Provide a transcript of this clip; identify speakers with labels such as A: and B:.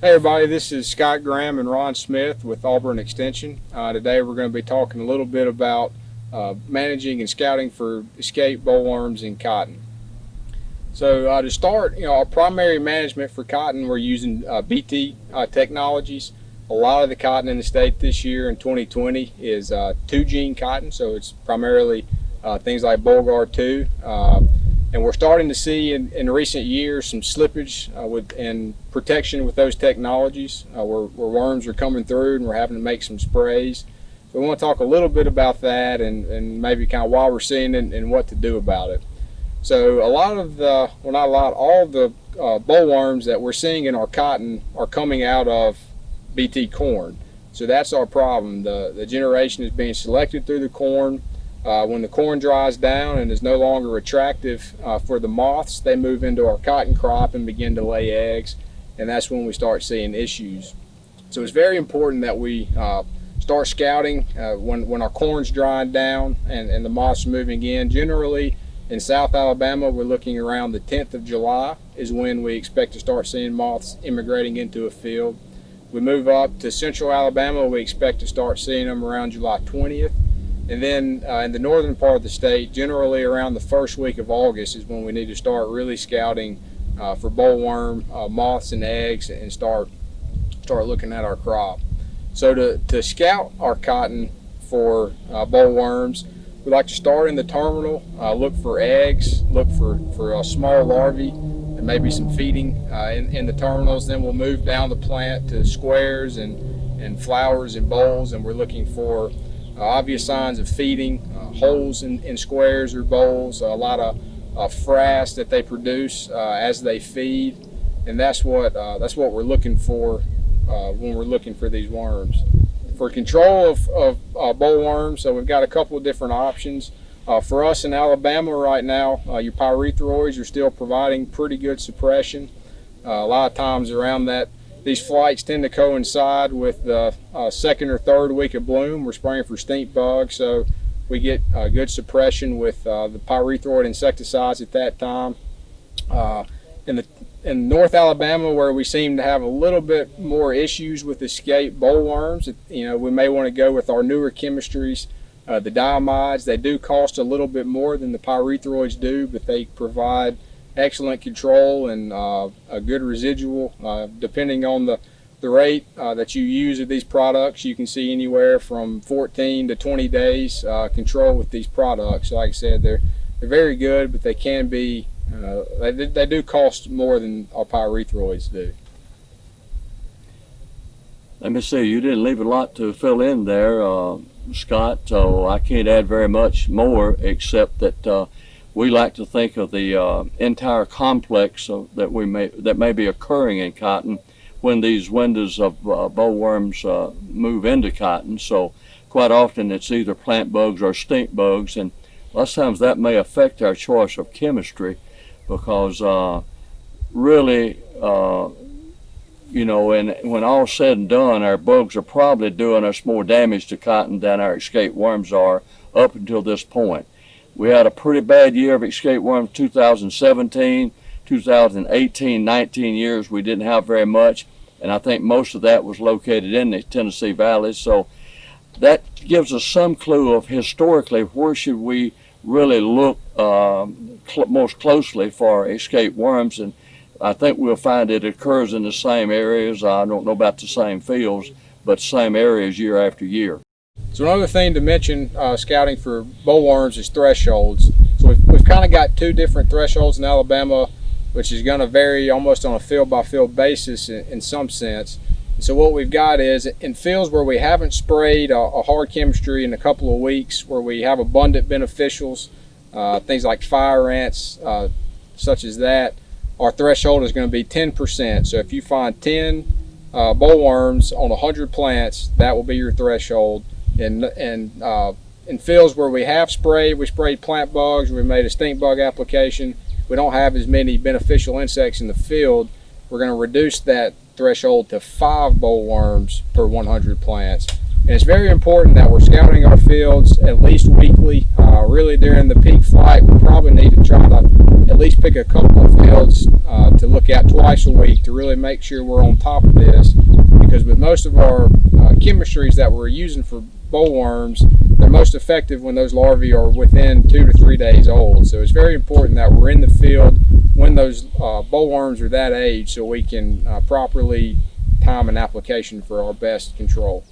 A: Hey everybody, this is Scott Graham and Ron Smith with Auburn Extension. Uh, today we're going to be talking a little bit about uh, managing and scouting for escape bollworms in cotton. So uh, to start, you know, our primary management for cotton, we're using uh, BT uh, technologies. A lot of the cotton in the state this year in 2020 is uh, two gene cotton, so it's primarily things like Bollgard 2 and we're starting to see in, in recent years some slippage uh, with and protection with those technologies uh, where, where, worms are coming through and we're having to make some sprays. So we want to talk a little bit about that and, and maybe kind of why we're seeing it and what to do about it. So a lot of the, well not a lot, all the uh, bollworms that we're seeing in our cotton are coming out of BT corn. So that's our problem. The, the generation is being selected through the corn uh, when the corn dries down and is no longer attractive uh, for the moths, they move into our cotton crop and begin to lay eggs, and that's when we start seeing issues. So it's very important that we uh, start scouting uh, when, when our corn's drying down and, and the moths are moving in. Generally, in South Alabama, we're looking around the 10th of July is when we expect to start seeing moths immigrating into a field. We move up to Central Alabama, we expect to start seeing them around July 20th. And then uh, in the northern part of the state, generally around the first week of August is when we need to start really scouting uh, for bollworm uh, moths and eggs and start start looking at our crop. So to, to scout our cotton for uh, bollworms, we like to start in the terminal, uh, look for eggs, look for, for a small larvae, and maybe some feeding uh, in, in the terminals. Then we'll move down the plant to squares and, and flowers and bolls, and we're looking for obvious signs of feeding, uh, holes in, in, squares or bolls, a lot of uh, frass that they produce as they feed, and that's what that's what we're looking for when we're looking for these worms. For control of, of bollworms, so we've got a couple of different options. Uh, for us in Alabama right now, uh, your pyrethroids are still providing pretty good suppression. Uh, a lot of times around that these flights tend to coincide with the uh, second or third week of bloom. We're spraying for stink bugs, so we get uh, good suppression with uh, the pyrethroid insecticides at that time. Uh, in the in North Alabama, where we seem to have a little bit more issues with escape bollworms, you know, we may want to go with our newer chemistries. Uh, the diamides, they do cost a little bit more than the pyrethroids do, but they provide excellent control and uh, a good residual. Uh, depending on the, the rate uh, that you use of these products, you can see anywhere from 14 to 20 days uh, control with these products. Like I said, they're, they're very good, but they can be, uh, they, they do cost more than our pyrethroids do.
B: Let me see, you didn't leave a lot to fill in there, uh, Scott, so I can't add very much more except that we like to think of the uh, entire complex of, that we may that may be occurring in cotton when these windows of uh, bollworms uh, move into cotton. So quite often it's either plant bugs or stink bugs, and lots of times that may affect our choice of chemistry because uh, really, uh, you know, and when all said and done, our bugs are probably doing us more damage to cotton than our escape worms are up until this point. We had a pretty bad year of escape worms 2017, 2018, 19 years. We didn't have very much, and I think most of that was located in the Tennessee Valley. So that gives us some clue of historically where should we really look um, cl most closely for escape worms. And I think we'll find it occurs in the same areas. I don't know about the same fields, but same areas year after year.
A: So another thing to mention uh, scouting for bollworms is thresholds. So we've, we've kind of got two different thresholds in Alabama, which is going to vary almost on a field by field basis in, in some sense. So what we've got is in fields where we haven't sprayed a, a, hard chemistry in a couple of weeks, where we have abundant beneficials, uh, things like fire ants, uh, such as that, our threshold is going to be 10%. So if you find 10 uh, bollworms on 100 plants, that will be your threshold and and uh, in fields where we have sprayed, we sprayed plant bugs, we made a stink bug application. We don't have as many beneficial insects in the field. We're going to reduce that threshold to five bollworms per 100 plants. And it's very important that we're scouting our fields at least weekly. Uh, really during the peak flight, we probably need to try to at least pick a couple of fields uh, to look at twice a week to really make sure we're on top of this. Because with most of our uh, chemistries that we're using for bollworms, they're most effective when those larvae are within two to three days old. So it's very important that we're in the field when those uh, bollworms are that age so we can uh, properly time an application for our best control.